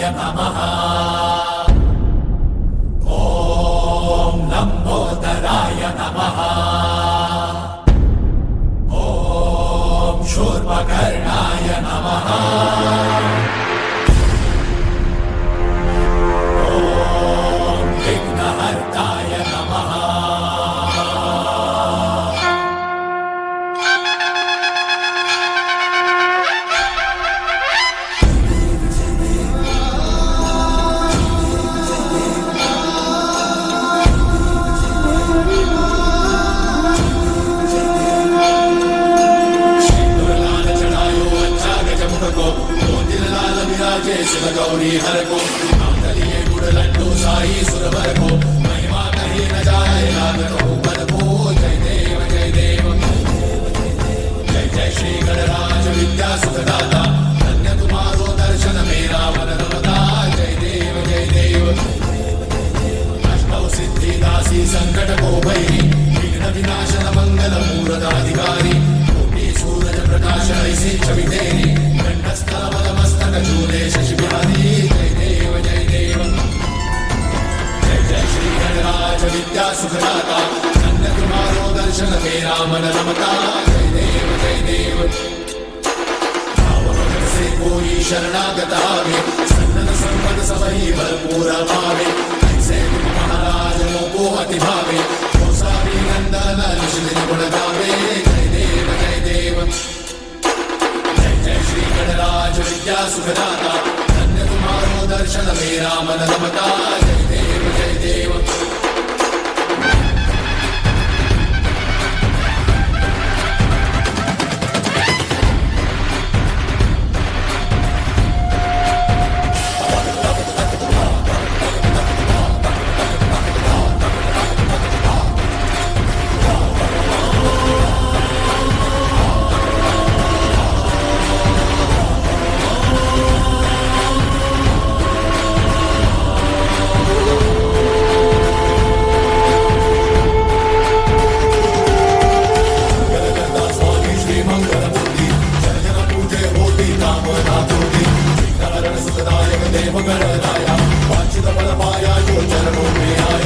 नमः గౌరీ హరకో. మాంగళ్యే గుడలంటూ సాయి సురవరకో మహిమా కహే నజాయలాగరో బలకో జయ దేవ జయ దేవ. జయ జయ శ్రీ గణరాజ విద్యా సుఖదాత. ధన్య వినాశన మంగళ మూరదాధికారి. సూరజ ప్రకాశ ఐసి చవితేరి. सुखदाता तुम्हारो दर्शन तेरा मन रमता जय देव जय देव से कोई शरणागत आवे सन्नत संपद सबही भरपूर पावे ऐसे महाराज को अति भावे गोसावी नंदन निश्चित गुण गावे जय देव जय देव जय जय श्री गणराज विद्या सुखदाता धन्य तुम्हारो दर्शन मेरा मन रमता But then gonna move be